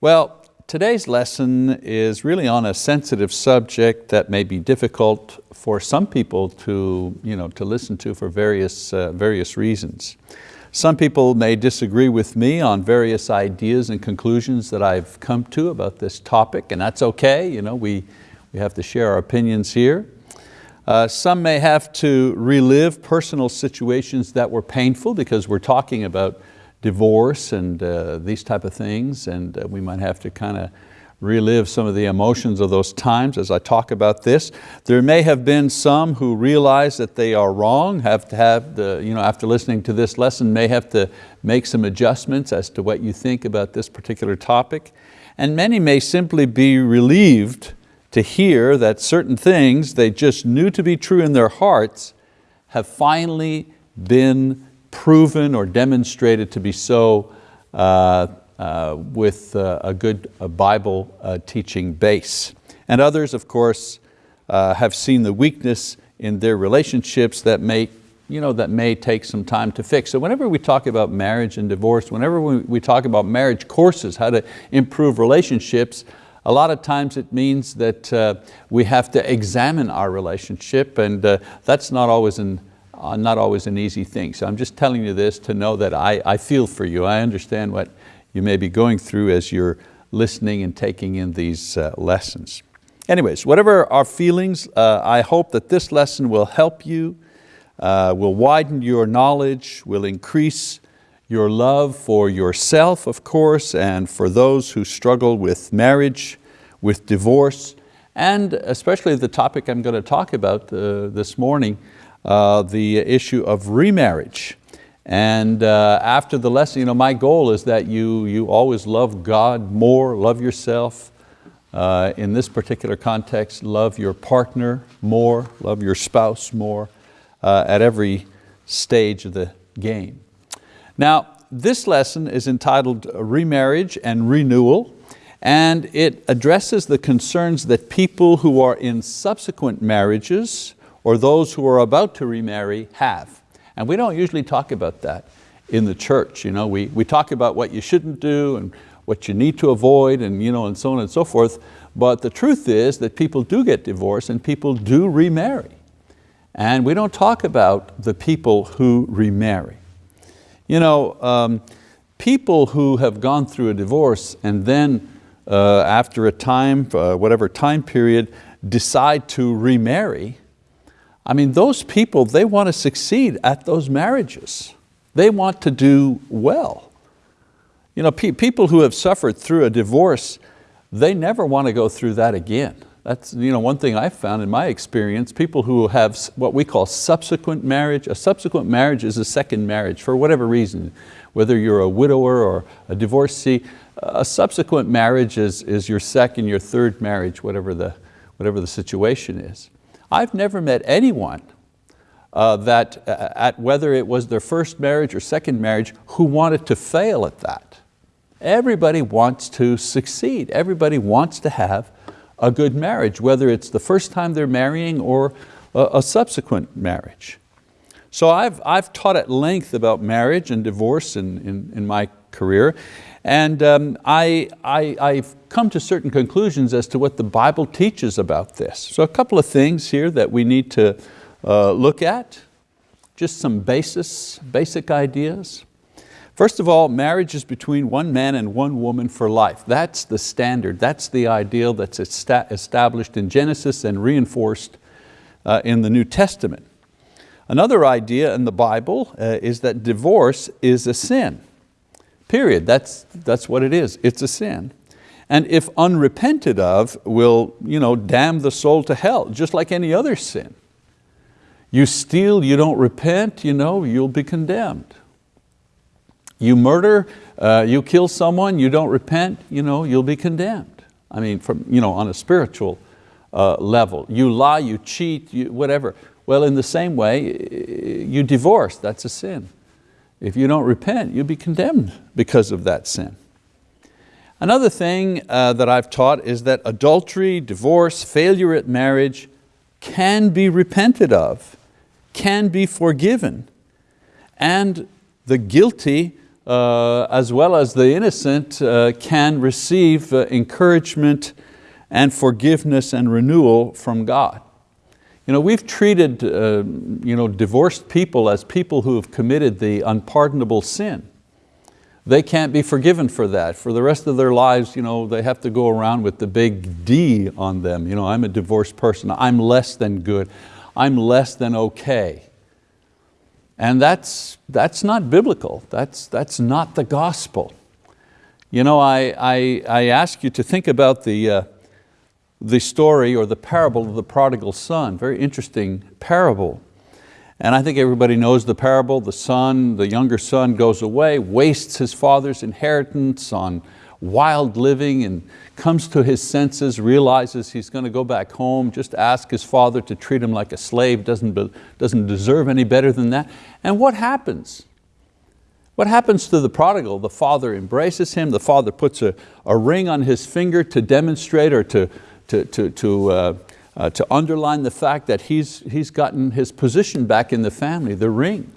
Well, today's lesson is really on a sensitive subject that may be difficult for some people to, you know, to listen to for various, uh, various reasons. Some people may disagree with me on various ideas and conclusions that I've come to about this topic, and that's okay, you know, we, we have to share our opinions here. Uh, some may have to relive personal situations that were painful because we're talking about divorce and uh, these type of things, and uh, we might have to kind of relive some of the emotions of those times as I talk about this. There may have been some who realize that they are wrong, have to have the, you know, after listening to this lesson, may have to make some adjustments as to what you think about this particular topic. And many may simply be relieved to hear that certain things they just knew to be true in their hearts have finally been proven or demonstrated to be so uh, uh, with uh, a good Bible teaching base. And others, of course, have seen the weakness in their relationships that may, you know, that may take some time to fix. So whenever we talk about marriage and divorce, whenever we, we talk about marriage courses, how to improve relationships, a lot of times it means that uh, we have to examine our relationship and uh, that's not always an uh, not always an easy thing. So I'm just telling you this to know that I, I feel for you. I understand what you may be going through as you're listening and taking in these uh, lessons. Anyways, whatever our feelings, uh, I hope that this lesson will help you, uh, will widen your knowledge, will increase your love for yourself, of course, and for those who struggle with marriage, with divorce, and especially the topic I'm going to talk about uh, this morning, the issue of remarriage. And uh, after the lesson, you know, my goal is that you, you always love God more, love yourself. Uh, in this particular context, love your partner more, love your spouse more uh, at every stage of the game. Now, this lesson is entitled Remarriage and Renewal, and it addresses the concerns that people who are in subsequent marriages or those who are about to remarry have. And we don't usually talk about that in the church. You know, we, we talk about what you shouldn't do and what you need to avoid and, you know, and so on and so forth. But the truth is that people do get divorced and people do remarry. And we don't talk about the people who remarry. You know, um, people who have gone through a divorce and then uh, after a time, uh, whatever time period, decide to remarry, I mean, those people, they want to succeed at those marriages. They want to do well. You know, pe people who have suffered through a divorce, they never want to go through that again. That's you know, one thing I've found in my experience, people who have what we call subsequent marriage, a subsequent marriage is a second marriage for whatever reason, whether you're a widower or a divorcee, a subsequent marriage is, is your second, your third marriage, whatever the, whatever the situation is. I've never met anyone uh, that, uh, at whether it was their first marriage or second marriage, who wanted to fail at that. Everybody wants to succeed. Everybody wants to have a good marriage, whether it's the first time they're marrying or a, a subsequent marriage. So I've, I've taught at length about marriage and divorce in, in, in my career, and um, I, I, I've come to certain conclusions as to what the Bible teaches about this. So a couple of things here that we need to uh, look at, just some basis, basic ideas. First of all, marriage is between one man and one woman for life. That's the standard, that's the ideal that's established in Genesis and reinforced uh, in the New Testament. Another idea in the Bible uh, is that divorce is a sin. Period, that's, that's what it is, it's a sin. And if unrepented of, will you know, damn the soul to hell, just like any other sin. You steal, you don't repent, you know, you'll be condemned. You murder, uh, you kill someone, you don't repent, you know, you'll be condemned. I mean, from, you know, on a spiritual uh, level. You lie, you cheat, you, whatever. Well, in the same way, you divorce, that's a sin. If you don't repent, you'll be condemned because of that sin. Another thing uh, that I've taught is that adultery, divorce, failure at marriage can be repented of, can be forgiven, and the guilty uh, as well as the innocent uh, can receive uh, encouragement and forgiveness and renewal from God. You know, we've treated uh, you know, divorced people as people who have committed the unpardonable sin. They can't be forgiven for that. For the rest of their lives, you know, they have to go around with the big D on them. You know, I'm a divorced person, I'm less than good, I'm less than okay. And that's, that's not biblical, that's, that's not the gospel. You know, I, I, I ask you to think about the, uh, the story or the parable of the prodigal son, very interesting parable. And I think everybody knows the parable. The son, the younger son goes away, wastes his father's inheritance on wild living and comes to his senses, realizes he's going to go back home, just ask his father to treat him like a slave, doesn't, doesn't deserve any better than that. And what happens? What happens to the prodigal? The father embraces him, the father puts a, a ring on his finger to demonstrate or to, to, to, to, uh, uh, to underline the fact that he's, he's gotten his position back in the family, the ring.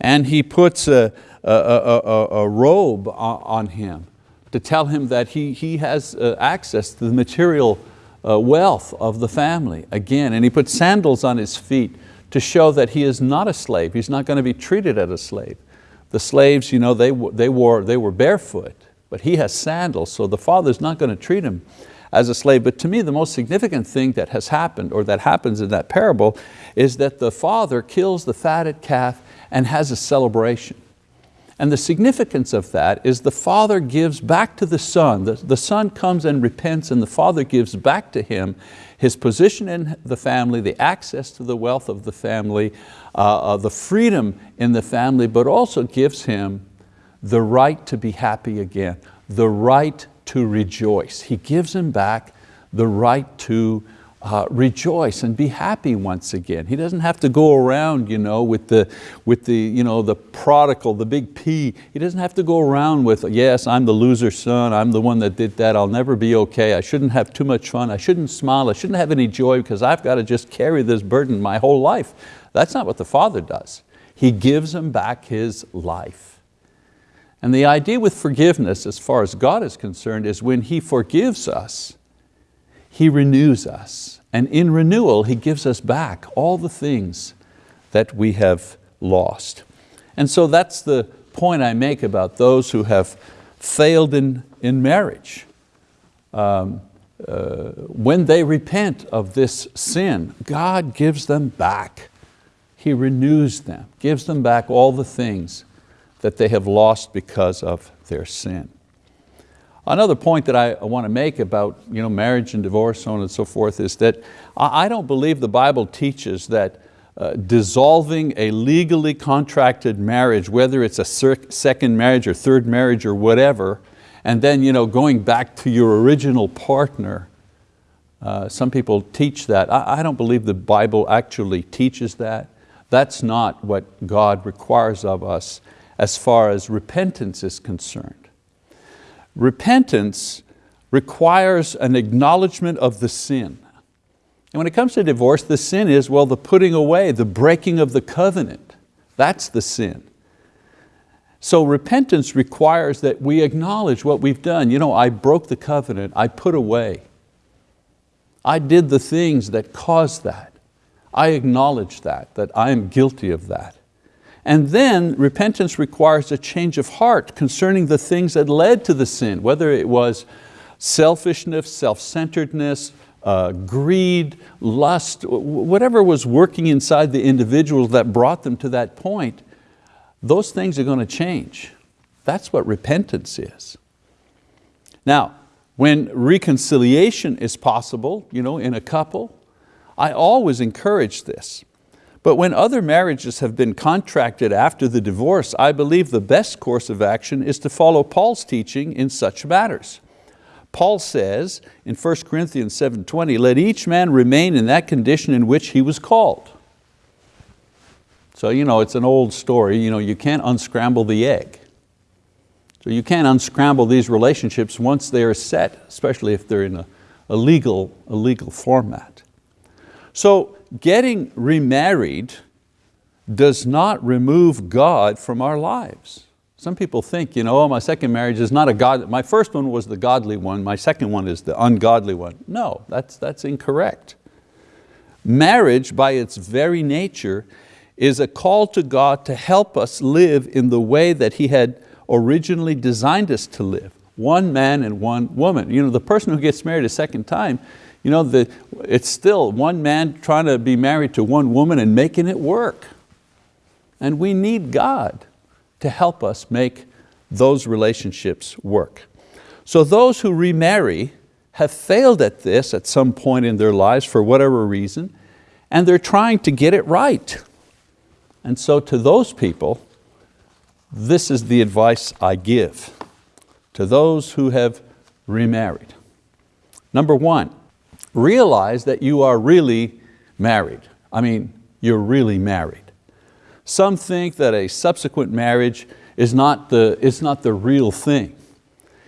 And he puts a, a, a, a robe on him to tell him that he, he has uh, access to the material uh, wealth of the family again. And he puts sandals on his feet to show that he is not a slave. He's not going to be treated as a slave. The slaves, you know, they, they, wore, they were barefoot, but he has sandals, so the father's not going to treat him as a slave. But to me, the most significant thing that has happened, or that happens in that parable, is that the father kills the fatted calf and has a celebration. And the significance of that is the father gives back to the son. The, the son comes and repents and the father gives back to him his position in the family, the access to the wealth of the family, uh, uh, the freedom in the family, but also gives him the right to be happy again, the right to rejoice. He gives him back the right to uh, rejoice and be happy once again. He doesn't have to go around you know, with, the, with the, you know, the prodigal, the big P. He doesn't have to go around with, yes, I'm the loser son, I'm the one that did that, I'll never be okay, I shouldn't have too much fun, I shouldn't smile, I shouldn't have any joy because I've got to just carry this burden my whole life. That's not what the Father does. He gives him back his life. And the idea with forgiveness, as far as God is concerned, is when He forgives us, he renews us. And in renewal, He gives us back all the things that we have lost. And so that's the point I make about those who have failed in, in marriage. Um, uh, when they repent of this sin, God gives them back. He renews them, gives them back all the things that they have lost because of their sin. Another point that I want to make about you know, marriage and divorce, so on and so forth, is that I don't believe the Bible teaches that uh, dissolving a legally contracted marriage, whether it's a second marriage or third marriage or whatever, and then you know, going back to your original partner, uh, some people teach that. I, I don't believe the Bible actually teaches that. That's not what God requires of us as far as repentance is concerned. Repentance requires an acknowledgement of the sin. And when it comes to divorce, the sin is, well, the putting away, the breaking of the covenant. That's the sin. So repentance requires that we acknowledge what we've done. You know, I broke the covenant, I put away. I did the things that caused that. I acknowledge that, that I am guilty of that. And then repentance requires a change of heart concerning the things that led to the sin, whether it was selfishness, self-centeredness, uh, greed, lust, whatever was working inside the individuals that brought them to that point, those things are going to change. That's what repentance is. Now, when reconciliation is possible you know, in a couple, I always encourage this. But when other marriages have been contracted after the divorce, I believe the best course of action is to follow Paul's teaching in such matters. Paul says in 1 Corinthians 7.20, let each man remain in that condition in which he was called. So you know, it's an old story, you, know, you can't unscramble the egg. So you can't unscramble these relationships once they are set, especially if they're in a, a, legal, a legal format. So getting remarried does not remove God from our lives. Some people think, you know, oh, my second marriage is not a God, my first one was the godly one, my second one is the ungodly one. No, that's, that's incorrect. Marriage by its very nature is a call to God to help us live in the way that He had originally designed us to live. One man and one woman. You know, the person who gets married a second time, you know, the, it's still one man trying to be married to one woman and making it work. And we need God to help us make those relationships work. So those who remarry have failed at this at some point in their lives for whatever reason, and they're trying to get it right. And so to those people, this is the advice I give to those who have remarried. Number one, realize that you are really married. I mean, you're really married. Some think that a subsequent marriage is not the, is not the real thing.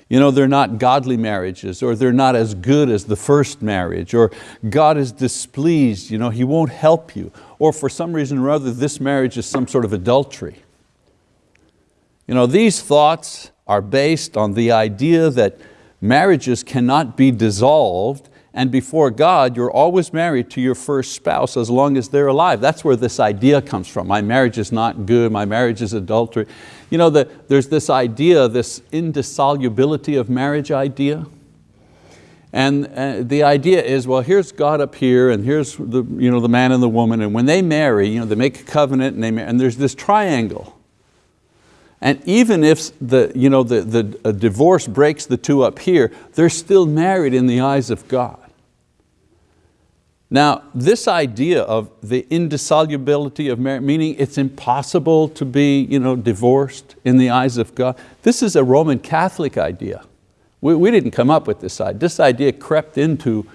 You know, they're not godly marriages or they're not as good as the first marriage or God is displeased, you know, He won't help you or for some reason or other this marriage is some sort of adultery. You know, these thoughts are based on the idea that marriages cannot be dissolved and before God, you're always married to your first spouse as long as they're alive. That's where this idea comes from. My marriage is not good, my marriage is adultery. You know, the, there's this idea, this indissolubility of marriage idea. And uh, the idea is, well, here's God up here and here's the, you know, the man and the woman, and when they marry, you know, they make a covenant and, they and there's this triangle. And even if the, you know, the, the divorce breaks the two up here, they're still married in the eyes of God. Now, this idea of the indissolubility of marriage, meaning it's impossible to be you know, divorced in the eyes of God, this is a Roman Catholic idea. We, we didn't come up with this idea. This idea crept into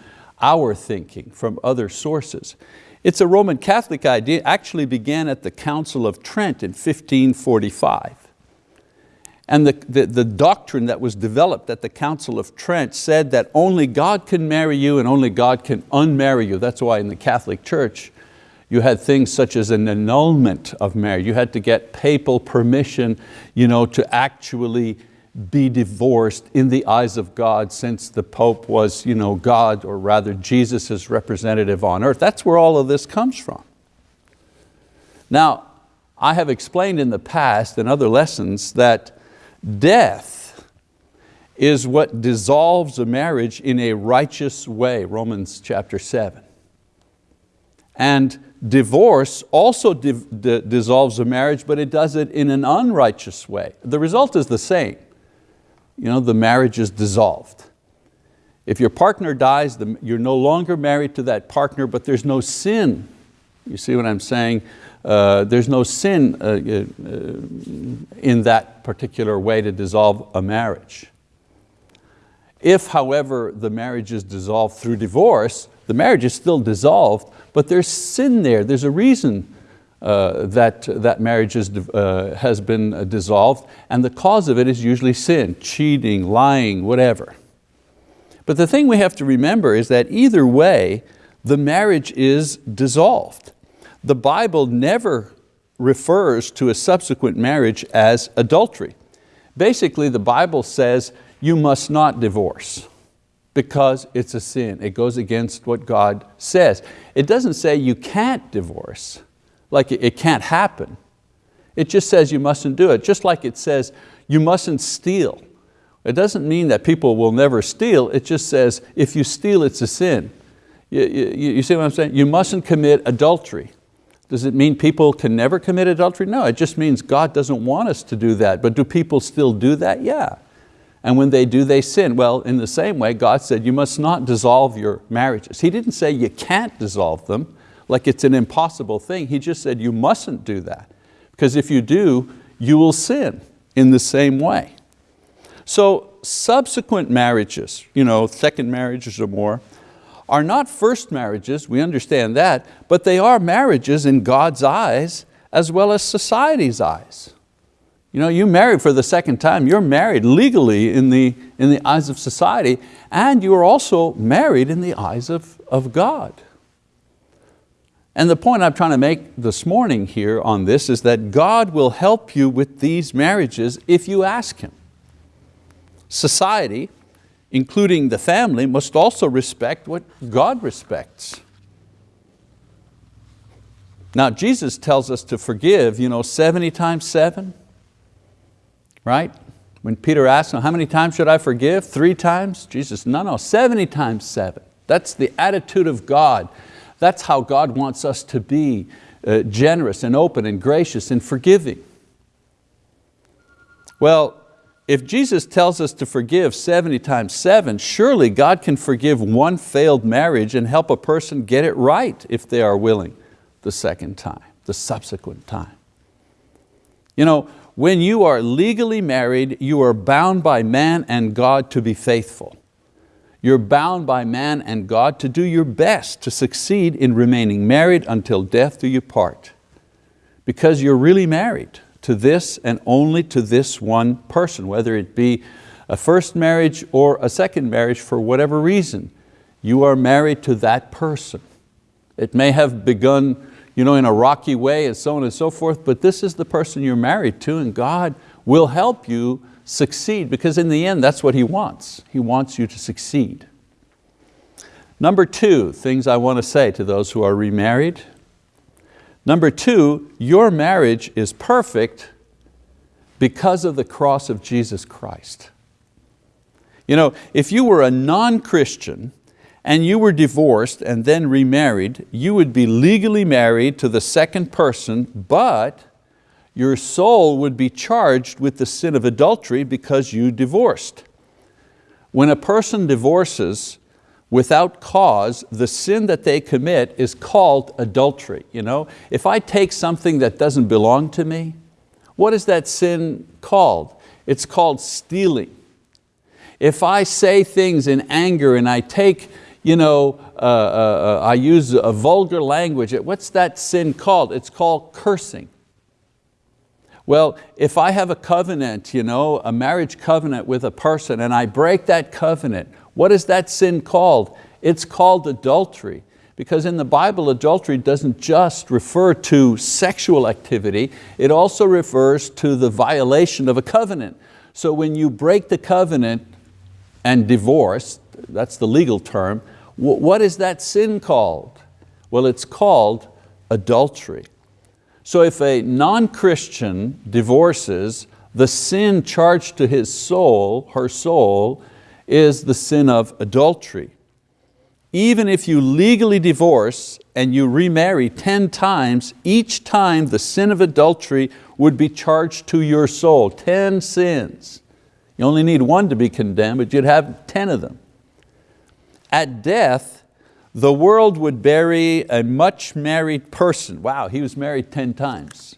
our thinking from other sources. It's a Roman Catholic idea, actually began at the Council of Trent in 1545. And the, the, the, doctrine that was developed at the Council of Trent said that only God can marry you and only God can unmarry you. That's why in the Catholic Church, you had things such as an annulment of marriage. You had to get papal permission you know, to actually be divorced in the eyes of God since the Pope was you know, God, or rather Jesus' representative on earth. That's where all of this comes from. Now, I have explained in the past in other lessons that Death is what dissolves a marriage in a righteous way, Romans chapter seven. And divorce also dissolves a marriage, but it does it in an unrighteous way. The result is the same. You know, the marriage is dissolved. If your partner dies, you're no longer married to that partner, but there's no sin. You see what I'm saying? Uh, there's no sin uh, uh, in that particular way to dissolve a marriage. If, however, the marriage is dissolved through divorce, the marriage is still dissolved, but there's sin there. There's a reason uh, that that marriage is, uh, has been dissolved, and the cause of it is usually sin, cheating, lying, whatever. But the thing we have to remember is that either way, the marriage is dissolved. The Bible never refers to a subsequent marriage as adultery. Basically, the Bible says you must not divorce because it's a sin. It goes against what God says. It doesn't say you can't divorce, like it can't happen. It just says you mustn't do it, just like it says you mustn't steal. It doesn't mean that people will never steal, it just says if you steal, it's a sin. You, you, you see what I'm saying? You mustn't commit adultery. Does it mean people can never commit adultery? No, it just means God doesn't want us to do that. But do people still do that? Yeah. And when they do, they sin. Well, in the same way, God said you must not dissolve your marriages. He didn't say you can't dissolve them, like it's an impossible thing. He just said you mustn't do that. Because if you do, you will sin in the same way. So subsequent marriages, you know, second marriages or more, are not first marriages, we understand that, but they are marriages in God's eyes as well as society's eyes. You know, you married for the second time, you're married legally in the, in the eyes of society, and you are also married in the eyes of, of God. And the point I'm trying to make this morning here on this is that God will help you with these marriages if you ask Him. Society, including the family, must also respect what God respects. Now Jesus tells us to forgive you know, 70 times seven, right? When Peter asked him, how many times should I forgive? Three times? Jesus, no, no, 70 times seven. That's the attitude of God. That's how God wants us to be, uh, generous and open and gracious and forgiving. Well, if Jesus tells us to forgive 70 times seven, surely God can forgive one failed marriage and help a person get it right if they are willing the second time, the subsequent time. You know, when you are legally married, you are bound by man and God to be faithful. You're bound by man and God to do your best to succeed in remaining married until death do you part. Because you're really married to this and only to this one person, whether it be a first marriage or a second marriage for whatever reason. You are married to that person. It may have begun you know, in a rocky way and so on and so forth, but this is the person you're married to and God will help you succeed because in the end that's what He wants. He wants you to succeed. Number two, things I want to say to those who are remarried. Number two, your marriage is perfect because of the cross of Jesus Christ. You know, if you were a non-Christian and you were divorced and then remarried, you would be legally married to the second person, but your soul would be charged with the sin of adultery because you divorced. When a person divorces without cause, the sin that they commit is called adultery. You know? If I take something that doesn't belong to me, what is that sin called? It's called stealing. If I say things in anger and I take you know, uh, uh, uh, I use a vulgar language. What's that sin called? It's called cursing. Well, if I have a covenant, you know, a marriage covenant with a person and I break that covenant, what is that sin called? It's called adultery. Because in the Bible, adultery doesn't just refer to sexual activity, it also refers to the violation of a covenant. So when you break the covenant and divorce, that's the legal term. What is that sin called? Well, it's called adultery. So if a non-Christian divorces, the sin charged to his soul, her soul, is the sin of adultery. Even if you legally divorce and you remarry 10 times, each time the sin of adultery would be charged to your soul, 10 sins. You only need one to be condemned, but you'd have 10 of them. At death, the world would bury a much married person. Wow, he was married 10 times.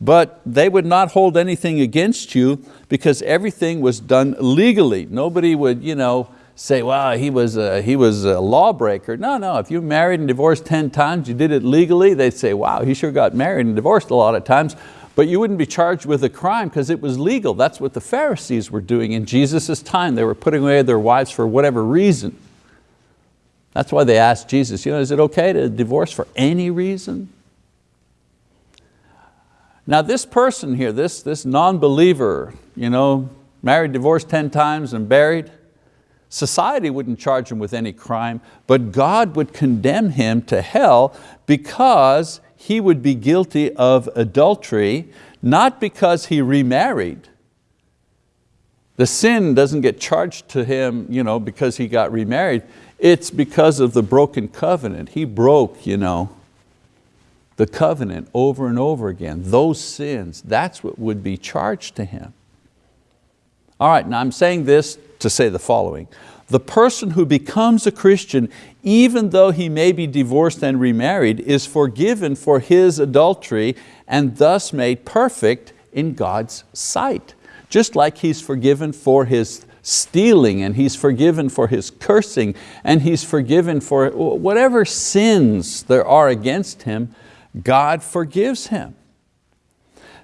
But they would not hold anything against you because everything was done legally. Nobody would you know, say, wow, he was, a, he was a lawbreaker. No, no, if you married and divorced 10 times, you did it legally, they'd say, wow, he sure got married and divorced a lot of times, but you wouldn't be charged with a crime because it was legal. That's what the Pharisees were doing in Jesus' time. They were putting away their wives for whatever reason. That's why they asked Jesus, you know, is it okay to divorce for any reason? Now this person here, this, this non-believer, you know, married, divorced 10 times and buried, society wouldn't charge him with any crime, but God would condemn him to hell because he would be guilty of adultery, not because he remarried. The sin doesn't get charged to him you know, because he got remarried. It's because of the broken covenant. He broke you know, the covenant over and over again. Those sins, that's what would be charged to him. All right, now I'm saying this to say the following. The person who becomes a Christian, even though he may be divorced and remarried, is forgiven for his adultery and thus made perfect in God's sight. Just like he's forgiven for his stealing and he's forgiven for his cursing and he's forgiven for whatever sins there are against him, God forgives him.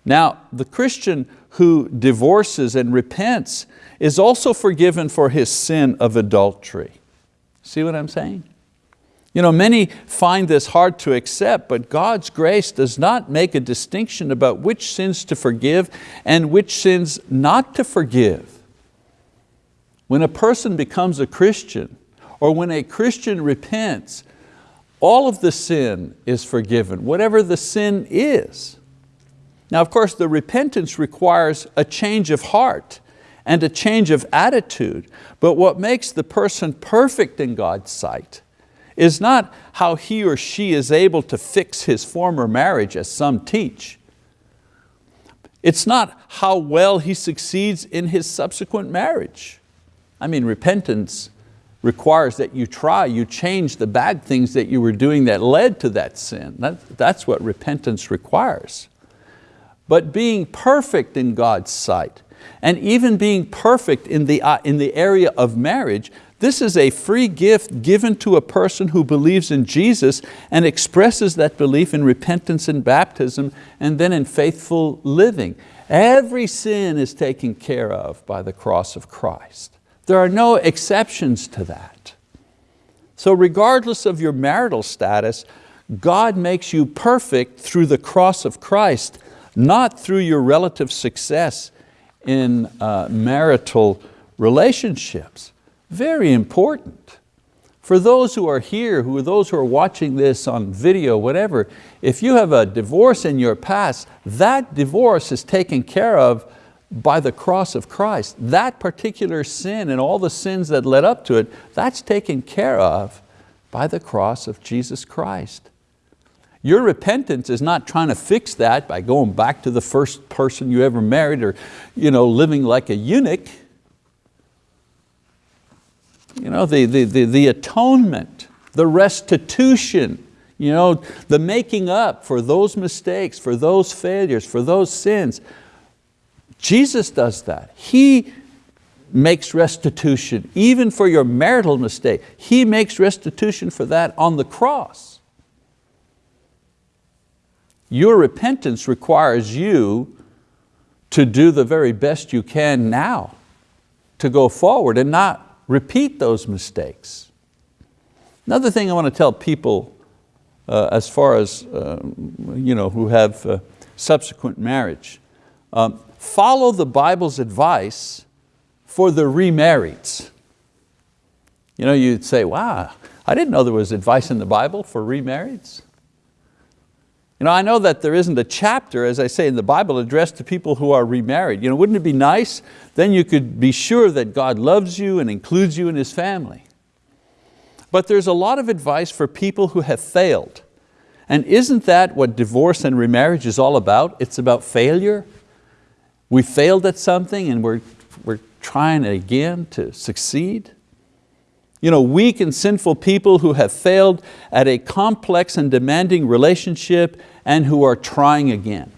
Now, the Christian who divorces and repents is also forgiven for his sin of adultery. See what I'm saying? You know, many find this hard to accept, but God's grace does not make a distinction about which sins to forgive and which sins not to forgive. When a person becomes a Christian, or when a Christian repents, all of the sin is forgiven, whatever the sin is. Now of course the repentance requires a change of heart and a change of attitude, but what makes the person perfect in God's sight is not how he or she is able to fix his former marriage as some teach. It's not how well he succeeds in his subsequent marriage. I mean, repentance requires that you try, you change the bad things that you were doing that led to that sin. That, that's what repentance requires. But being perfect in God's sight, and even being perfect in the, uh, in the area of marriage, this is a free gift given to a person who believes in Jesus and expresses that belief in repentance and baptism and then in faithful living. Every sin is taken care of by the cross of Christ. There are no exceptions to that. So regardless of your marital status, God makes you perfect through the cross of Christ, not through your relative success in uh, marital relationships. Very important. For those who are here, who are those who are watching this on video, whatever, if you have a divorce in your past, that divorce is taken care of by the cross of Christ. That particular sin and all the sins that led up to it, that's taken care of by the cross of Jesus Christ. Your repentance is not trying to fix that by going back to the first person you ever married or you know, living like a eunuch. You know, the, the, the, the atonement, the restitution, you know, the making up for those mistakes, for those failures, for those sins. Jesus does that. He makes restitution, even for your marital mistake. He makes restitution for that on the cross. Your repentance requires you to do the very best you can now, to go forward and not repeat those mistakes. Another thing I want to tell people uh, as far as uh, you know, who have uh, subsequent marriage, um, follow the Bible's advice for the remarrieds. You know, you'd say, wow, I didn't know there was advice in the Bible for remarrieds. You know, I know that there isn't a chapter, as I say in the Bible, addressed to people who are remarried. You know, wouldn't it be nice? Then you could be sure that God loves you and includes you in His family. But there's a lot of advice for people who have failed. And isn't that what divorce and remarriage is all about? It's about failure. We failed at something and we're, we're trying again to succeed. You know, weak and sinful people who have failed at a complex and demanding relationship and who are trying again.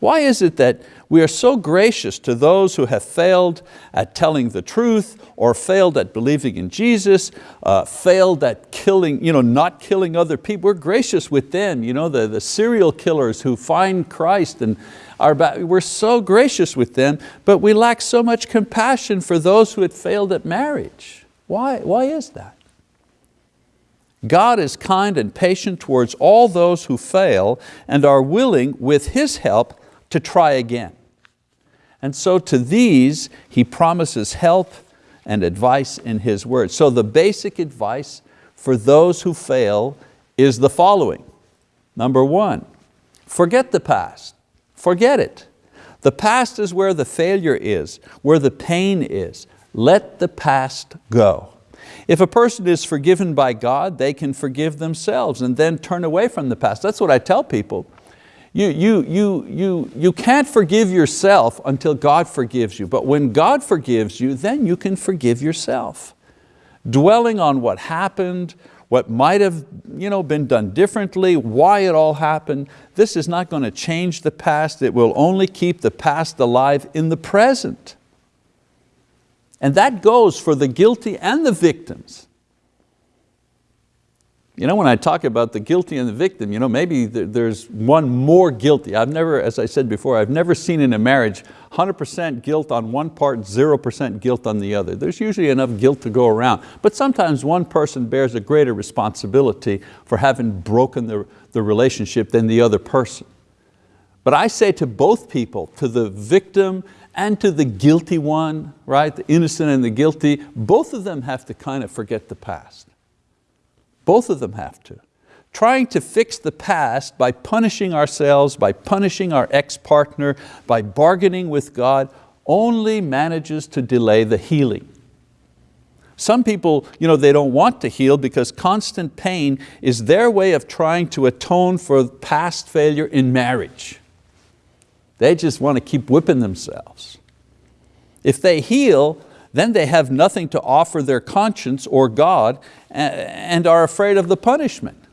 Why is it that we are so gracious to those who have failed at telling the truth or failed at believing in Jesus, uh, failed at killing, you know, not killing other people. We're gracious with them, you know, the, the serial killers who find Christ and we're so gracious with them, but we lack so much compassion for those who had failed at marriage. Why, why is that? God is kind and patient towards all those who fail and are willing, with His help, to try again. And so to these, He promises help and advice in His word. So the basic advice for those who fail is the following. Number one, forget the past, forget it. The past is where the failure is, where the pain is. Let the past go. If a person is forgiven by God, they can forgive themselves and then turn away from the past. That's what I tell people. You, you, you, you, you can't forgive yourself until God forgives you, but when God forgives you, then you can forgive yourself. Dwelling on what happened, what might have you know, been done differently, why it all happened, this is not going to change the past. It will only keep the past alive in the present. And that goes for the guilty and the victims. You know, when I talk about the guilty and the victim, you know, maybe there's one more guilty. I've never, as I said before, I've never seen in a marriage 100% guilt on one part, 0% guilt on the other. There's usually enough guilt to go around, but sometimes one person bears a greater responsibility for having broken the, the relationship than the other person. But I say to both people, to the victim and to the guilty one, right, the innocent and the guilty, both of them have to kind of forget the past. Both of them have to. Trying to fix the past by punishing ourselves, by punishing our ex-partner, by bargaining with God, only manages to delay the healing. Some people, you know, they don't want to heal because constant pain is their way of trying to atone for past failure in marriage. They just want to keep whipping themselves. If they heal, then they have nothing to offer their conscience or God and are afraid of the punishment.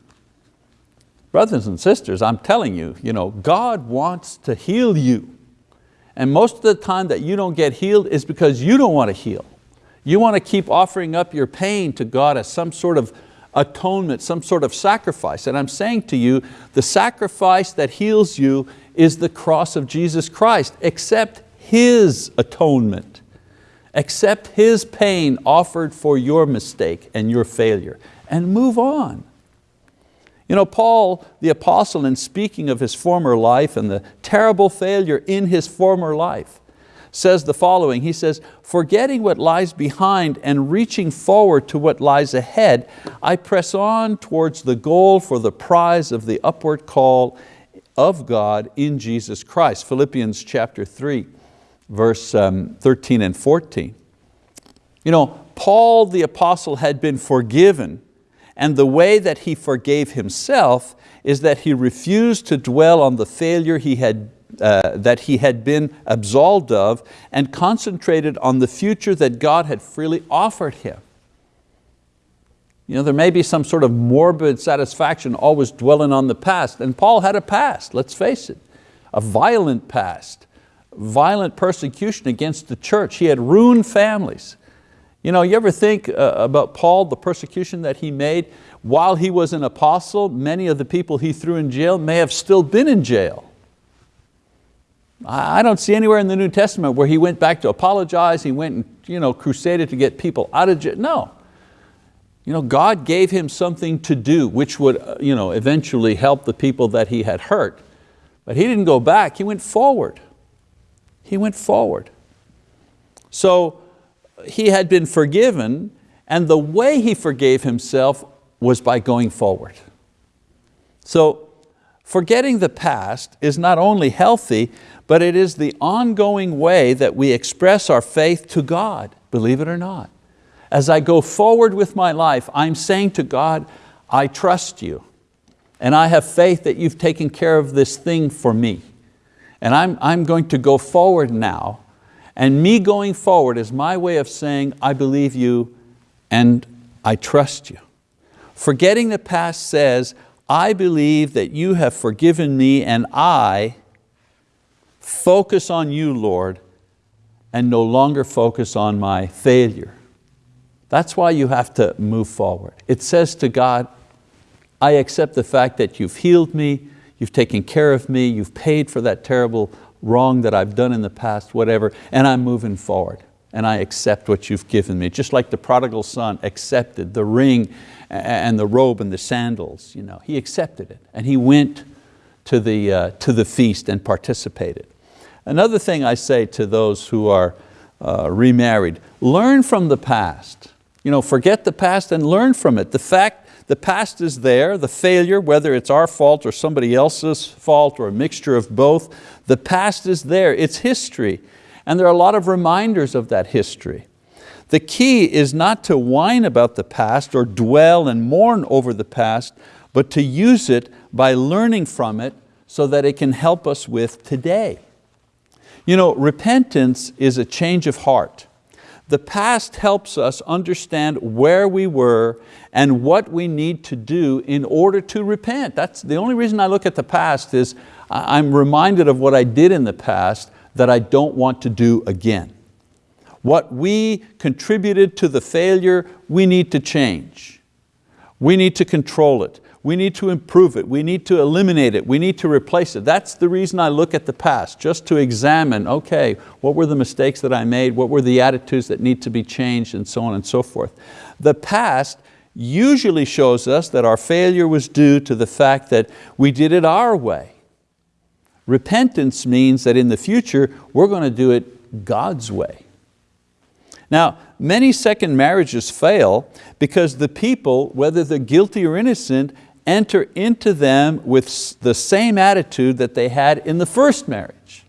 Brothers and sisters, I'm telling you, you know, God wants to heal you. And most of the time that you don't get healed is because you don't want to heal. You want to keep offering up your pain to God as some sort of atonement, some sort of sacrifice. And I'm saying to you, the sacrifice that heals you is the cross of Jesus Christ. Accept His atonement. Accept His pain offered for your mistake and your failure and move on. You know, Paul, the apostle, in speaking of his former life and the terrible failure in his former life, says the following, he says, forgetting what lies behind and reaching forward to what lies ahead, I press on towards the goal for the prize of the upward call of God in Jesus Christ. Philippians chapter 3 verse um, 13 and 14. You know, Paul the apostle had been forgiven and the way that he forgave himself is that he refused to dwell on the failure he had, uh, that he had been absolved of and concentrated on the future that God had freely offered him. You know, there may be some sort of morbid satisfaction always dwelling on the past, and Paul had a past, let's face it, a violent past violent persecution against the church. He had ruined families. You know, you ever think uh, about Paul, the persecution that he made? While he was an apostle, many of the people he threw in jail may have still been in jail. I don't see anywhere in the New Testament where he went back to apologize, he went and you know, crusaded to get people out of jail. No. You know, God gave him something to do which would uh, you know, eventually help the people that he had hurt. But he didn't go back, he went forward. He went forward. So he had been forgiven and the way he forgave himself was by going forward. So forgetting the past is not only healthy, but it is the ongoing way that we express our faith to God, believe it or not. As I go forward with my life, I'm saying to God, I trust you and I have faith that you've taken care of this thing for me. And I'm, I'm going to go forward now. And me going forward is my way of saying, I believe you and I trust you. Forgetting the past says, I believe that you have forgiven me and I focus on you, Lord, and no longer focus on my failure. That's why you have to move forward. It says to God, I accept the fact that you've healed me, you've taken care of me, you've paid for that terrible wrong that I've done in the past, whatever, and I'm moving forward and I accept what you've given me. Just like the prodigal son accepted the ring and the robe and the sandals. You know, he accepted it and he went to the, uh, to the feast and participated. Another thing I say to those who are uh, remarried, learn from the past. You know, forget the past and learn from it. The fact the past is there, the failure, whether it's our fault or somebody else's fault or a mixture of both, the past is there, it's history. And there are a lot of reminders of that history. The key is not to whine about the past or dwell and mourn over the past, but to use it by learning from it so that it can help us with today. You know, repentance is a change of heart. The past helps us understand where we were and what we need to do in order to repent. That's the only reason I look at the past is I'm reminded of what I did in the past that I don't want to do again. What we contributed to the failure, we need to change. We need to control it. We need to improve it. We need to eliminate it. We need to replace it. That's the reason I look at the past, just to examine, okay, what were the mistakes that I made? What were the attitudes that need to be changed and so on and so forth. The past usually shows us that our failure was due to the fact that we did it our way. Repentance means that in the future, we're going to do it God's way. Now, many second marriages fail because the people, whether they're guilty or innocent, enter into them with the same attitude that they had in the first marriage.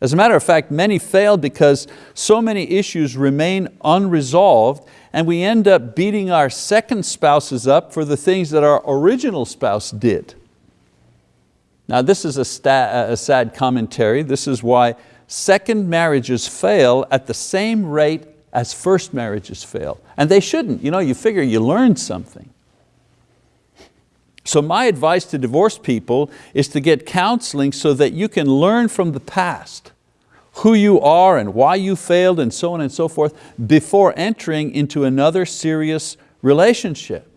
As a matter of fact, many fail because so many issues remain unresolved and we end up beating our second spouses up for the things that our original spouse did. Now this is a, a sad commentary. This is why second marriages fail at the same rate as first marriages fail. And they shouldn't, you know, you figure you learned something. So my advice to divorced people is to get counseling so that you can learn from the past who you are and why you failed and so on and so forth before entering into another serious relationship.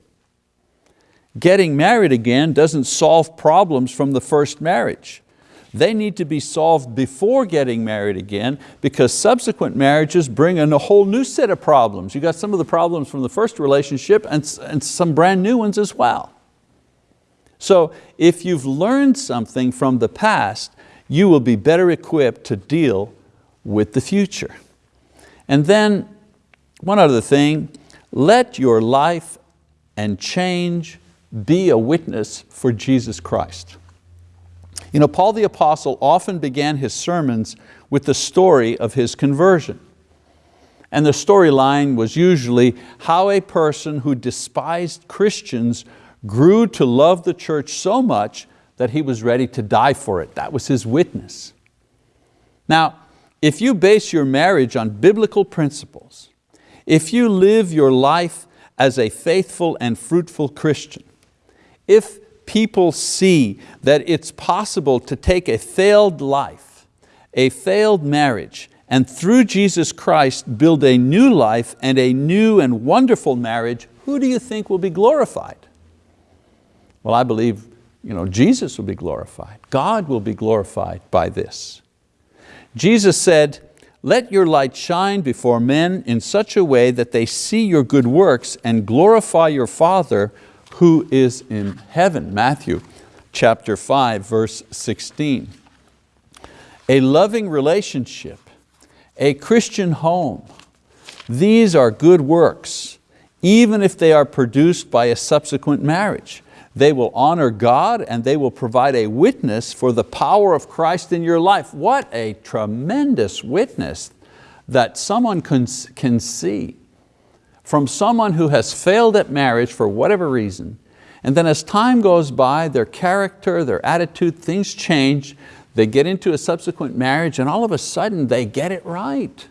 Getting married again doesn't solve problems from the first marriage. They need to be solved before getting married again because subsequent marriages bring in a whole new set of problems. You got some of the problems from the first relationship and, and some brand new ones as well. So if you've learned something from the past, you will be better equipped to deal with the future. And then one other thing, let your life and change be a witness for Jesus Christ. You know, Paul the Apostle often began his sermons with the story of his conversion. And the storyline was usually how a person who despised Christians grew to love the church so much that he was ready to die for it. That was his witness. Now, if you base your marriage on biblical principles, if you live your life as a faithful and fruitful Christian, if people see that it's possible to take a failed life, a failed marriage, and through Jesus Christ build a new life and a new and wonderful marriage, who do you think will be glorified? Well, I believe you know, Jesus will be glorified. God will be glorified by this. Jesus said, let your light shine before men in such a way that they see your good works and glorify your Father who is in heaven. Matthew chapter 5, verse 16. A loving relationship, a Christian home, these are good works, even if they are produced by a subsequent marriage. They will honor God and they will provide a witness for the power of Christ in your life. What a tremendous witness that someone can, can see from someone who has failed at marriage for whatever reason, and then as time goes by, their character, their attitude, things change, they get into a subsequent marriage and all of a sudden they get it right.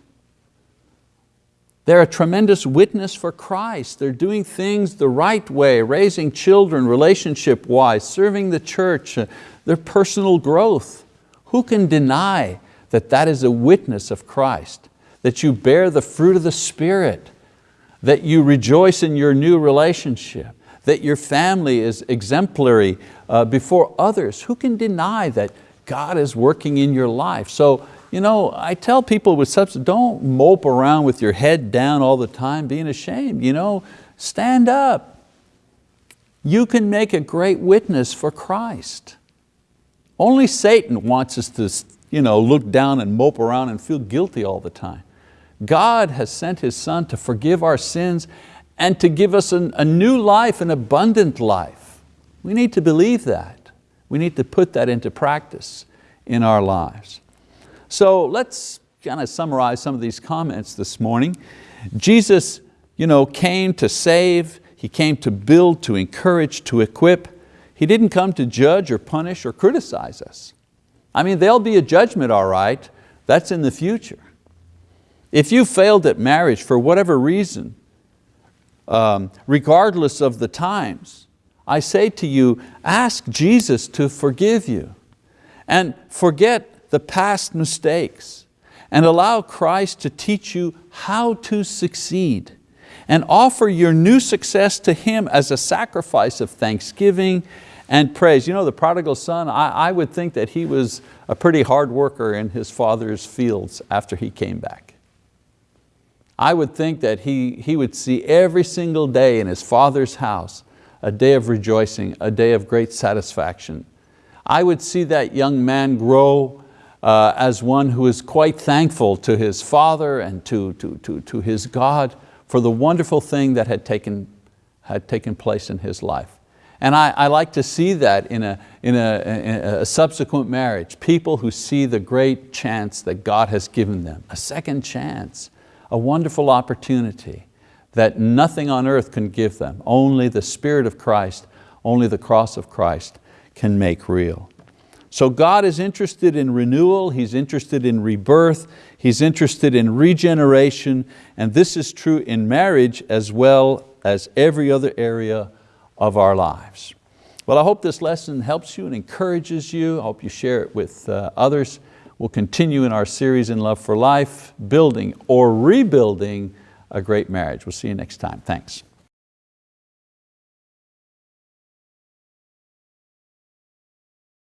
They're a tremendous witness for Christ. They're doing things the right way, raising children relationship-wise, serving the church, uh, their personal growth. Who can deny that that is a witness of Christ? That you bear the fruit of the Spirit, that you rejoice in your new relationship, that your family is exemplary uh, before others. Who can deny that God is working in your life? So you know, I tell people with substance, don't mope around with your head down all the time being ashamed. You know, stand up. You can make a great witness for Christ. Only Satan wants us to you know, look down and mope around and feel guilty all the time. God has sent His Son to forgive our sins and to give us an, a new life, an abundant life. We need to believe that. We need to put that into practice in our lives. So let's kind of summarize some of these comments this morning. Jesus you know, came to save, He came to build, to encourage, to equip. He didn't come to judge or punish or criticize us. I mean, there'll be a judgment, all right, that's in the future. If you failed at marriage for whatever reason, um, regardless of the times, I say to you, ask Jesus to forgive you and forget the past mistakes and allow Christ to teach you how to succeed. and offer your new success to Him as a sacrifice of thanksgiving and praise. You know, the prodigal son, I, I would think that he was a pretty hard worker in his father's fields after he came back. I would think that he, he would see every single day in his father's house a day of rejoicing, a day of great satisfaction. I would see that young man grow uh, as one who is quite thankful to his father and to, to, to, to his God for the wonderful thing that had taken, had taken place in his life. And I, I like to see that in, a, in, a, in a subsequent marriage, people who see the great chance that God has given them, a second chance, a wonderful opportunity that nothing on earth can give them. Only the Spirit of Christ, only the cross of Christ can make real. So God is interested in renewal, He's interested in rebirth, He's interested in regeneration, and this is true in marriage as well as every other area of our lives. Well, I hope this lesson helps you and encourages you. I hope you share it with uh, others. We'll continue in our series in Love for Life, building or rebuilding a great marriage. We'll see you next time. Thanks.